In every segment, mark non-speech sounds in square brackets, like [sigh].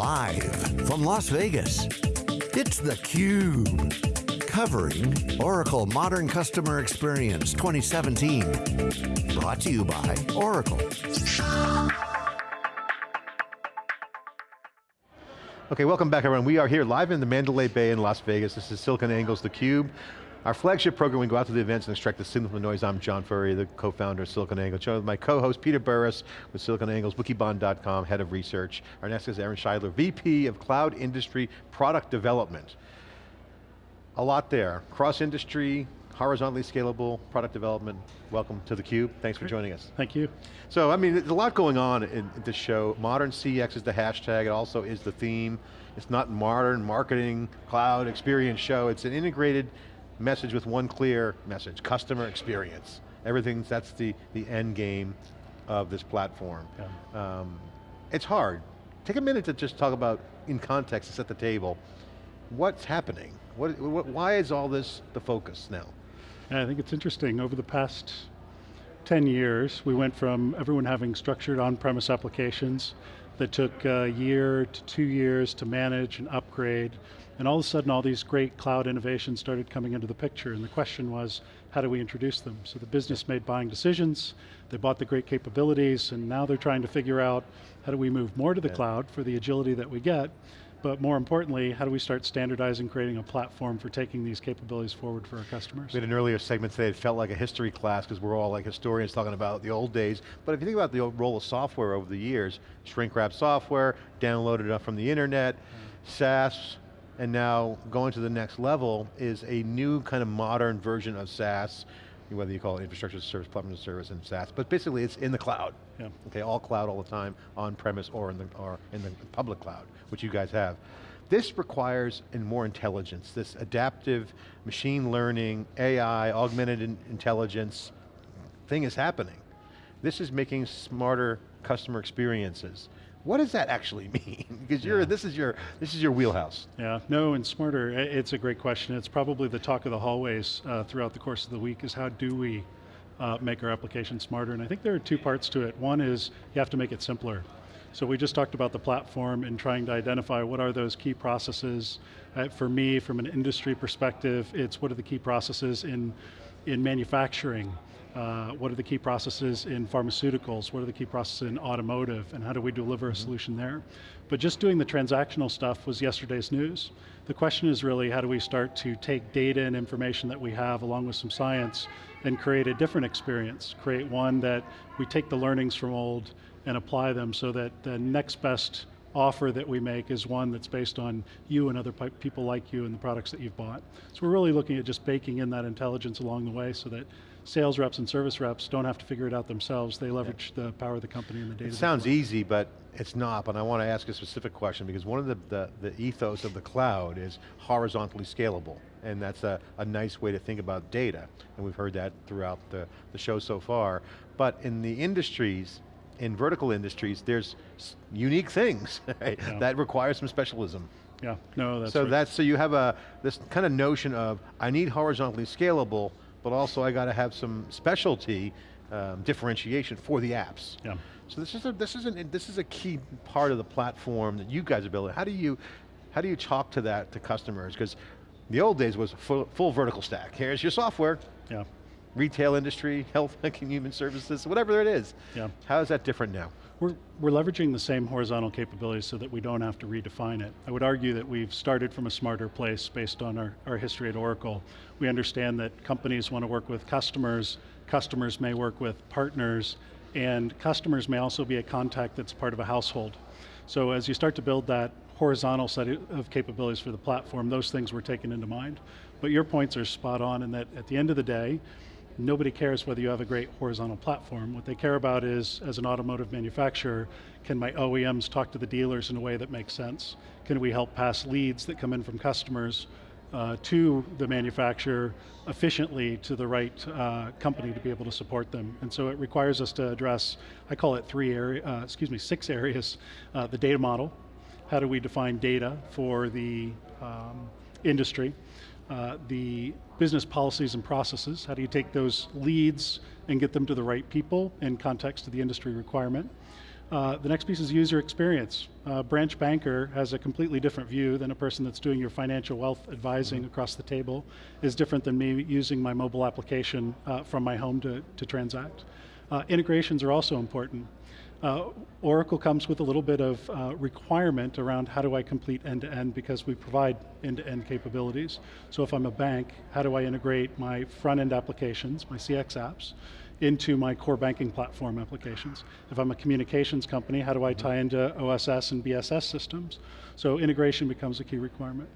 Live from Las Vegas, it's theCUBE. Covering Oracle Modern Customer Experience 2017. Brought to you by Oracle. Okay, welcome back everyone. We are here live in the Mandalay Bay in Las Vegas. This is SiliconANGLE's theCUBE. Our flagship program, we go out to the events and extract the signal from the noise. I'm John Furrier, the co-founder of SiliconANGLE. Joined with my co-host, Peter Burris, with SiliconANGLE's Wikibon.com, head of research. Our next is Aaron Scheidler, VP of Cloud Industry Product Development. A lot there, cross-industry, horizontally scalable product development. Welcome to theCUBE, thanks for joining us. Thank you. So, I mean, there's a lot going on in, in this show. Modern CX is the hashtag, it also is the theme. It's not modern marketing, cloud experience show, it's an integrated message with one clear message, customer experience. Everything's, that's the, the end game of this platform. Yeah. Um, it's hard. Take a minute to just talk about, in context, to set the table, what's happening? What, what, why is all this the focus now? Yeah, I think it's interesting. Over the past 10 years, we went from everyone having structured on-premise applications that took a year to two years to manage and upgrade, and all of a sudden all these great cloud innovations started coming into the picture, and the question was, how do we introduce them? So the business made buying decisions, they bought the great capabilities, and now they're trying to figure out how do we move more to the yeah. cloud for the agility that we get, but more importantly, how do we start standardizing, creating a platform for taking these capabilities forward for our customers? We had an earlier segment today, it felt like a history class because we're all like historians talking about the old days, but if you think about the role of software over the years, shrink wrap software, downloaded up from the internet, mm. SaaS, and now going to the next level is a new kind of modern version of SaaS, whether you call it infrastructure as a service, platform as a service, and SaaS, but basically it's in the cloud. Yeah. Okay, all cloud all the time, on premise or in the or in the public cloud, which you guys have. This requires more intelligence, this adaptive machine learning, AI, augmented in intelligence thing is happening. This is making smarter customer experiences. What does that actually [laughs] mean? because you're, yeah. this, is your, this is your wheelhouse. Yeah, no, and smarter, it's a great question. It's probably the talk of the hallways uh, throughout the course of the week is how do we uh, make our application smarter? And I think there are two parts to it. One is you have to make it simpler. So we just talked about the platform and trying to identify what are those key processes. Uh, for me, from an industry perspective, it's what are the key processes in, in manufacturing, uh, what are the key processes in pharmaceuticals? What are the key processes in automotive? And how do we deliver a mm -hmm. solution there? But just doing the transactional stuff was yesterday's news. The question is really how do we start to take data and information that we have along with some science and create a different experience, create one that we take the learnings from old and apply them so that the next best offer that we make is one that's based on you and other people like you and the products that you've bought. So we're really looking at just baking in that intelligence along the way so that sales reps and service reps don't have to figure it out themselves. They leverage yeah. the power of the company and the data. It sounds easy, but it's not, but I want to ask a specific question because one of the, the, the ethos of the cloud is horizontally scalable. And that's a, a nice way to think about data. And we've heard that throughout the, the show so far. But in the industries, in vertical industries, there's unique things [laughs] right, yeah. that require some specialism. Yeah, no, that's So right. that's, so you have a, this kind of notion of, I need horizontally scalable, but also I got to have some specialty um, differentiation for the apps. Yeah. So this is a this is an this is a key part of the platform that you guys are building. How do you how do you talk to that to customers? Because the old days was full, full vertical stack. Here's your software. Yeah retail industry, [laughs] health and human services, whatever it is. Yeah. How is that different now? We're, we're leveraging the same horizontal capabilities so that we don't have to redefine it. I would argue that we've started from a smarter place based on our, our history at Oracle. We understand that companies want to work with customers, customers may work with partners, and customers may also be a contact that's part of a household. So as you start to build that horizontal set of capabilities for the platform, those things were taken into mind. But your points are spot on in that at the end of the day, nobody cares whether you have a great horizontal platform. What they care about is, as an automotive manufacturer, can my OEMs talk to the dealers in a way that makes sense? Can we help pass leads that come in from customers uh, to the manufacturer efficiently to the right uh, company to be able to support them. And so it requires us to address, I call it three area, uh, excuse me, six areas. Uh, the data model, how do we define data for the um, industry? Uh, the business policies and processes. How do you take those leads and get them to the right people in context of the industry requirement? Uh, the next piece is user experience. Uh, branch banker has a completely different view than a person that's doing your financial wealth advising across the table, is different than me using my mobile application uh, from my home to, to transact. Uh, integrations are also important. Uh, Oracle comes with a little bit of uh, requirement around how do I complete end-to-end because we provide end-to-end capabilities. So if I'm a bank, how do I integrate my front-end applications, my CX apps, into my core banking platform applications. If I'm a communications company, how do I tie into OSS and BSS systems? So integration becomes a key requirement.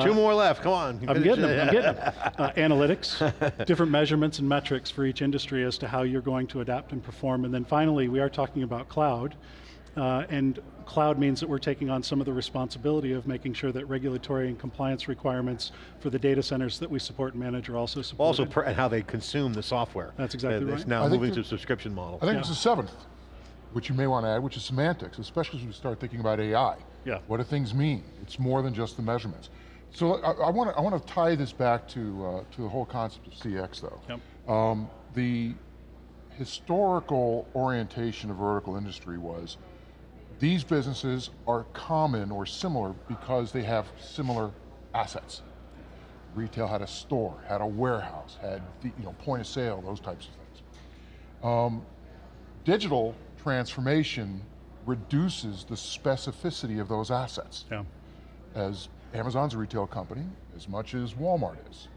Two uh, more left, come on. I'm getting them, I'm getting [laughs] them. Uh, analytics, different measurements and metrics for each industry as to how you're going to adapt and perform. And then finally, we are talking about cloud. Uh, and cloud means that we're taking on some of the responsibility of making sure that regulatory and compliance requirements for the data centers that we support and manage are also supported. Also, and how they consume the software. That's exactly uh, right. It's now I moving to a subscription model. I think Yeah. it's the seventh, which you may want to add, which is semantics, especially as we start thinking about AI. Yeah. What do things mean? It's more than just the measurements. So I, I want to I want to tie this back to uh, to the whole concept of CX though. Yep. Um, the historical orientation of vertical industry was these businesses are common or similar because they have similar assets. Retail had a store, had a warehouse, had the, you know point of sale, those types of things. Um, digital transformation reduces the specificity of those assets. Yeah. As Amazon's a retail company, as much as Walmart is.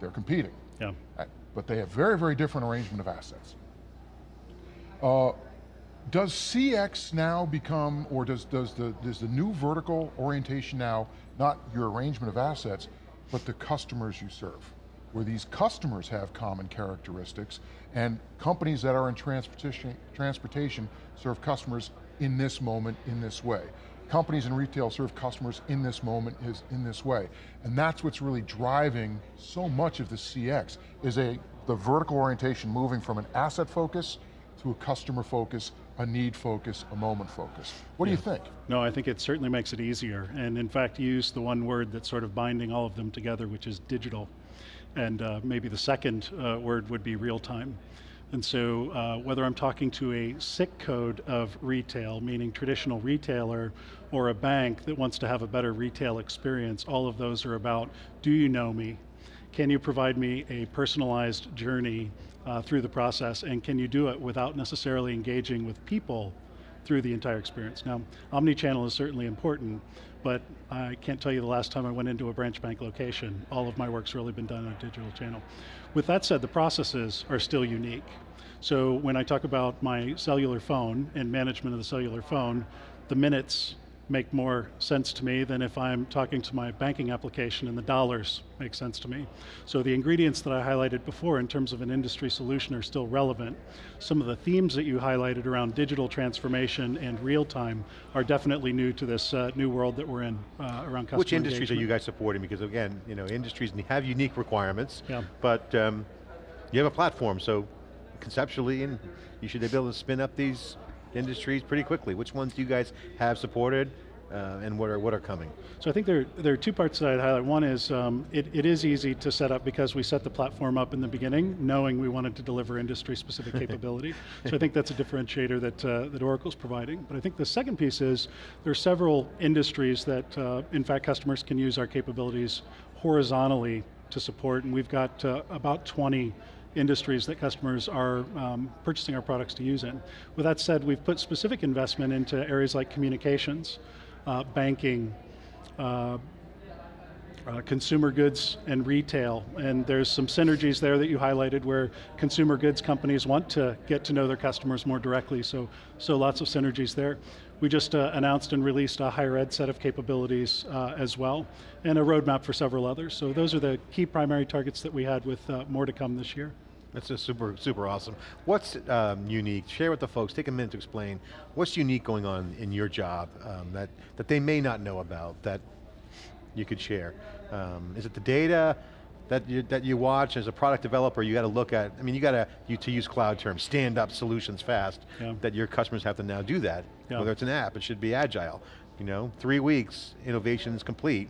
They're competing. Yeah. But they have very, very different arrangement of assets. Uh, does CX now become, or does, does, the, does the new vertical orientation now, not your arrangement of assets, but the customers you serve? Where these customers have common characteristics, and companies that are in transportation, transportation serve customers in this moment, in this way. Companies in retail serve customers in this moment, is in this way. And that's what's really driving so much of the CX, is a, the vertical orientation moving from an asset focus to a customer focus, a need focus, a moment focus. What do you think? No, I think it certainly makes it easier. And in fact, used the one word that's sort of binding all of them together, which is digital. And uh, maybe the second uh, word would be real time. And so uh, whether I'm talking to a SIC code of retail, meaning traditional retailer, or a bank that wants to have a better retail experience, all of those are about, do you know me? Can you provide me a personalized journey uh, through the process? And can you do it without necessarily engaging with people through the entire experience. Now, omni-channel is certainly important, but I can't tell you the last time I went into a branch bank location. All of my work's really been done on a digital channel. With that said, the processes are still unique. So when I talk about my cellular phone and management of the cellular phone, the minutes make more sense to me than if I'm talking to my banking application and the dollars make sense to me. So the ingredients that I highlighted before in terms of an industry solution are still relevant. Some of the themes that you highlighted around digital transformation and real time are definitely new to this uh, new world that we're in uh, around customer Which industries are you guys supporting? Because again, you know, industries have unique requirements, Yeah. but um, you have a platform, so conceptually, and you should be able to spin up these industries pretty quickly. Which ones do you guys have supported, uh, and what are, what are coming? So I think there, there are two parts that I'd highlight. One is um, it, it is easy to set up because we set the platform up in the beginning knowing we wanted to deliver industry specific [laughs] capability. So I think that's a differentiator that, uh, that Oracle's providing. But I think the second piece is there are several industries that uh, in fact customers can use our capabilities horizontally to support and we've got uh, about 20 industries that customers are um, purchasing our products to use in. With that said, we've put specific investment into areas like communications, uh, banking, uh, uh, consumer goods and retail, and there's some synergies there that you highlighted where consumer goods companies want to get to know their customers more directly, so, so lots of synergies there. We just uh, announced and released a higher ed set of capabilities uh, as well, and a roadmap for several others. So those are the key primary targets that we had with uh, more to come this year. That's just super, super awesome. What's um, unique? Share with the folks, take a minute to explain, what's unique going on in your job um, that, that they may not know about, that you could share? Um, is it the data that you, that you watch as a product developer, you got to look at, I mean, you got to, you, to use cloud terms, stand up solutions fast, Yeah. that your customers have to now do that. Yeah. Whether it's an app, it should be agile. You know, three weeks, innovation is complete.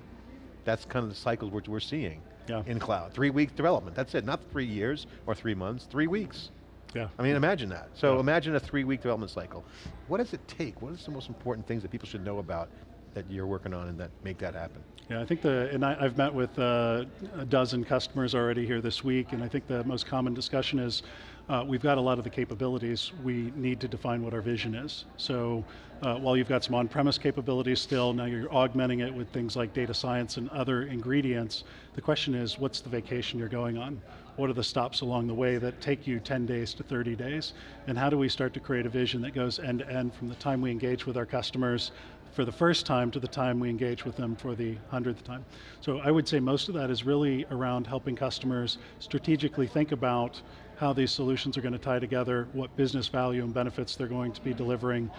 That's kind of the cycle we're, we're seeing Yeah. in cloud. Three week development, that's it, not three years or three months, three weeks. Yeah. I mean, imagine that. So Yeah. imagine a three-week development cycle. What does it take? What are the most important things that people should know about that you're working on and that make that happen? Yeah, I think the, and I, I've met with uh, a dozen customers already here this week, and I think the most common discussion is uh, we've got a lot of the capabilities, we need to define what our vision is. So uh, while you've got some on-premise capabilities still, now you're augmenting it with things like data science and other ingredients, the question is, what's the vacation you're going on? What are the stops along the way that take you 10 days to 30 days? And how do we start to create a vision that goes end to end from the time we engage with our customers for the first time to the time we engage with them for the hundredth time. So I would say most of that is really around helping customers strategically think about how these solutions are going to tie together, what business value and benefits they're going to be delivering,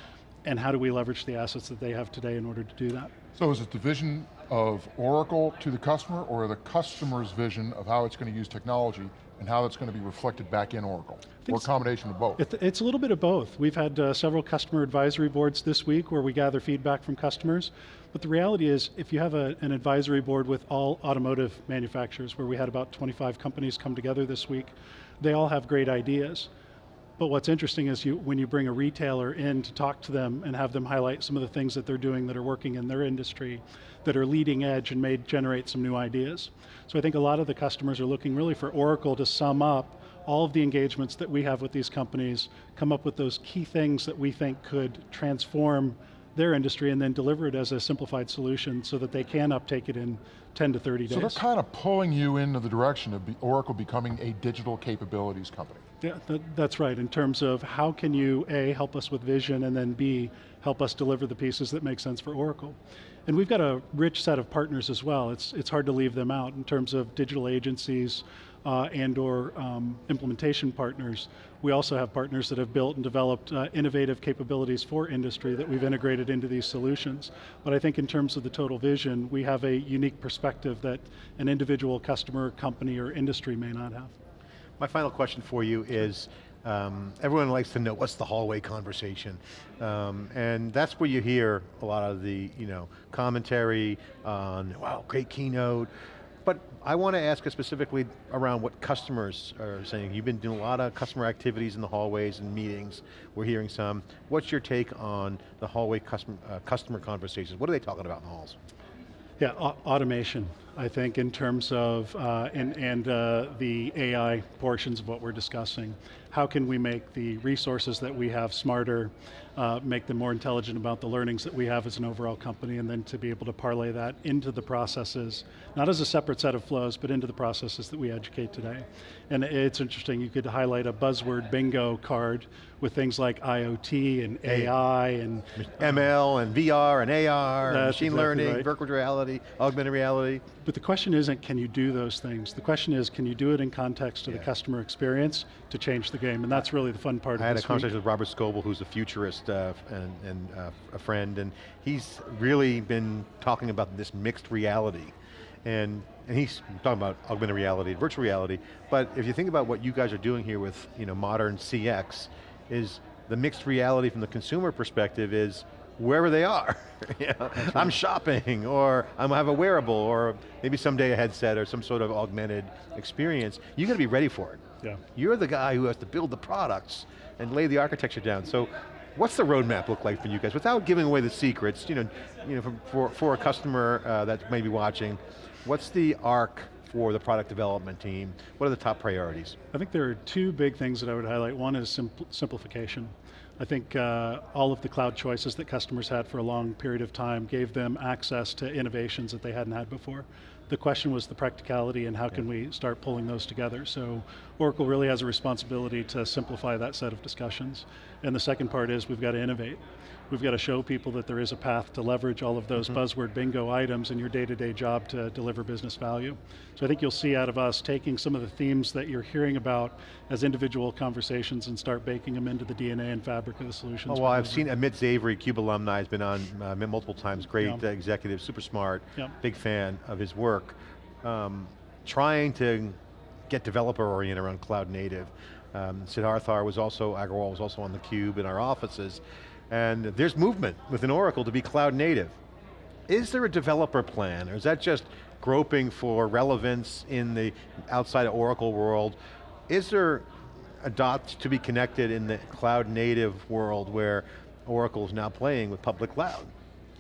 and how do we leverage the assets that they have today in order to do that. So is it the vision of Oracle to the customer or the customer's vision of how it's going to use technology and how that's going to be reflected back in Oracle? Or a combination of both? It's a little bit of both. We've had uh, several customer advisory boards this week where we gather feedback from customers. But the reality is, if you have a, an advisory board with all automotive manufacturers, where we had about 25 companies come together this week, they all have great ideas. But what's interesting is you, when you bring a retailer in to talk to them and have them highlight some of the things that they're doing that are working in their industry, that are leading edge and may generate some new ideas. So I think a lot of the customers are looking really for Oracle to sum up all of the engagements that we have with these companies, come up with those key things that we think could transform their industry and then deliver it as a simplified solution so that they can uptake it in 10 to 30 days. So they're kind of pulling you into the direction of Oracle becoming a digital capabilities company. Yeah, that, that's right, in terms of how can you, A, help us with vision, and then B, help us deliver the pieces that make sense for Oracle. And we've got a rich set of partners as well. It's, it's hard to leave them out in terms of digital agencies uh, and or um, implementation partners. We also have partners that have built and developed uh, innovative capabilities for industry that we've integrated into these solutions. But I think in terms of the total vision, we have a unique perspective that an individual customer, company, or industry may not have. My final question for you is, um, everyone likes to know what's the hallway conversation. Um, and that's where you hear a lot of the you know, commentary on, wow, great keynote. But I want to ask specifically around what customers are saying. You've been doing a lot of customer activities in the hallways and meetings. We're hearing some. What's your take on the hallway customer, uh, customer conversations? What are they talking about in the halls? Yeah, automation, I think, in terms of, uh, and, and uh, the AI portions of what we're discussing. How can we make the resources that we have smarter, uh, make them more intelligent about the learnings that we have as an overall company, and then to be able to parlay that into the processes, not as a separate set of flows, but into the processes that we educate today. And it's interesting, you could highlight a buzzword bingo card with things like IoT and AI and ML and VR and AR, and machine exactly learning, right. virtual reality, augmented reality. But the question isn't can you do those things? The question is can you do it in context of Yeah. the customer experience to change the game? And that's really the fun part I of had a conversation week. with Robert Scoble, who's a futurist uh, and, and uh, a friend, and he's really been talking about this mixed reality. And, and he's talking about augmented reality, virtual reality, but if you think about what you guys are doing here with you know, modern CX, is the mixed reality from the consumer perspective is wherever they are. [laughs] You know, I'm shopping, or I have a wearable, or maybe someday a headset, or some sort of augmented experience. You got to be ready for it. Yeah. You're the guy who has to build the products and lay the architecture down. So what's the roadmap look like for you guys? Without giving away the secrets, you know, you know, for, for, for a customer uh, that may be watching, what's the arc for the product development team? What are the top priorities? I think there are two big things that I would highlight. One is simpl simplification. I think uh, all of the cloud choices that customers had for a long period of time gave them access to innovations that they hadn't had before. The question was the practicality and how can we start pulling those together. So Oracle really has a responsibility to simplify that set of discussions. And the second part is we've got to innovate. We've got to show people that there is a path to leverage all of those buzzword bingo items in your day-to-day job to deliver business value. So I think you'll see out of us taking some of the themes that you're hearing about as individual conversations and start baking them into the DNA and fabric of the solutions. Oh, well, I've seen Amit Zavery, Cube alumni, has been on uh, multiple times, great Yeah. executive, super smart, Yeah. big fan of his work. Um, trying to get developer oriented around cloud native. Um, Siddhartha was also, Agarwal was also on the Cube in our offices, and there's movement within Oracle to be cloud native. Is there a developer plan, or is that just groping for relevance in the outside of Oracle world? Is there a adopt to be connected in the cloud native world where Oracle is now playing with public cloud.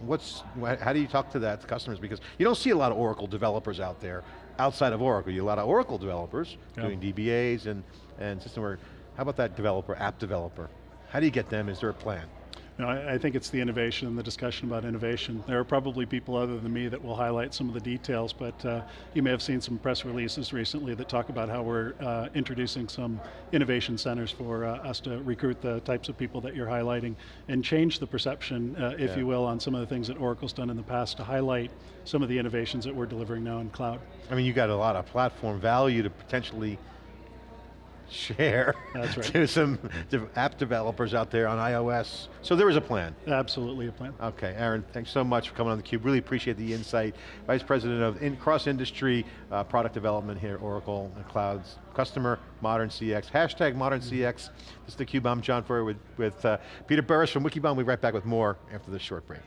What's, how do you talk to that to customers? Because you don't see a lot of Oracle developers out there outside of Oracle. You have a lot of Oracle developers Yeah. doing DBAs and, and system work. How about that developer, app developer? How do you get them? Is there a plan? No, I, I think it's the innovation and the discussion about innovation. There are probably people other than me that will highlight some of the details, but uh, you may have seen some press releases recently that talk about how we're uh, introducing some innovation centers for uh, us to recruit the types of people that you're highlighting and change the perception, uh, if Yeah. you will, on some of the things that Oracle's done in the past to highlight some of the innovations that we're delivering now in cloud. I mean, you got a lot of platform value to potentially share That's right. [laughs] to some app developers out there on iOS. So there is a plan. Absolutely a plan. Okay, Aaron, thanks so much for coming on theCUBE. Really appreciate the insight. Vice President of in cross-industry uh, product development here at Oracle and Clouds. Customer, Modern CX, hashtag Modern CX. This is theCUBE, I'm John Furrier with, with uh, Peter Burris from Wikibon. We'll be right back with more after this short break.